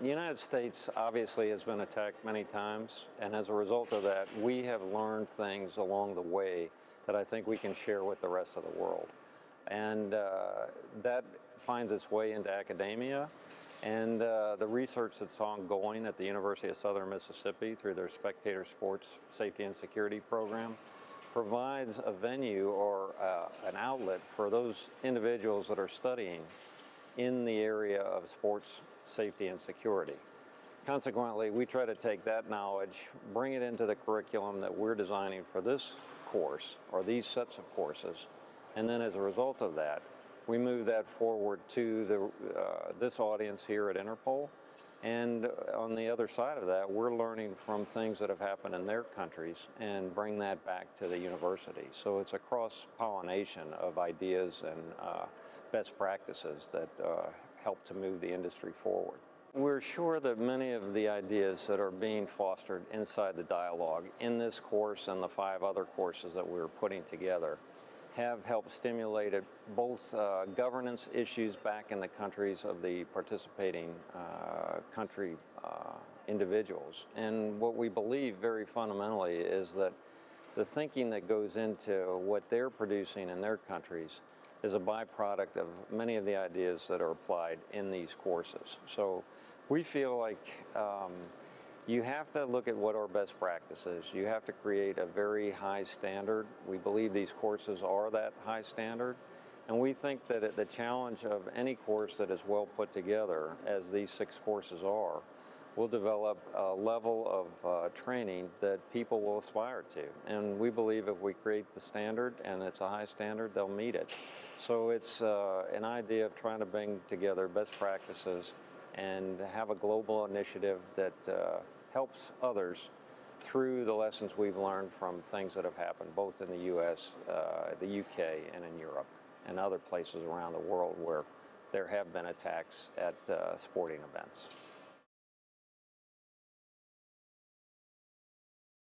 the United States obviously has been attacked many times, and as a result of that, we have learned things along the way that I think we can share with the rest of the world. And uh, that finds its way into academia, and uh, the research that's ongoing at the University of Southern Mississippi through their Spectator Sports Safety and Security program provides a venue or uh, an outlet for those individuals that are studying in the area of sports safety and security. Consequently, we try to take that knowledge, bring it into the curriculum that we're designing for this course or these sets of courses, and then as a result of that, we move that forward to the, uh, this audience here at Interpol. And on the other side of that, we're learning from things that have happened in their countries and bring that back to the university. So it's a cross-pollination of ideas and uh, best practices that uh, help to move the industry forward. We're sure that many of the ideas that are being fostered inside the dialogue in this course and the five other courses that we're putting together have helped stimulate both uh, governance issues back in the countries of the participating uh, country uh, individuals. And what we believe very fundamentally is that the thinking that goes into what they're producing in their countries is a byproduct of many of the ideas that are applied in these courses. So we feel like um, you have to look at what our best practices. You have to create a very high standard. We believe these courses are that high standard. And we think that the challenge of any course that is well put together, as these six courses are, will develop a level of uh, training that people will aspire to. And we believe if we create the standard and it's a high standard, they'll meet it. So it's uh, an idea of trying to bring together best practices and have a global initiative that uh, helps others through the lessons we've learned from things that have happened both in the U.S., uh, the UK, and in Europe, and other places around the world where there have been attacks at uh, sporting events.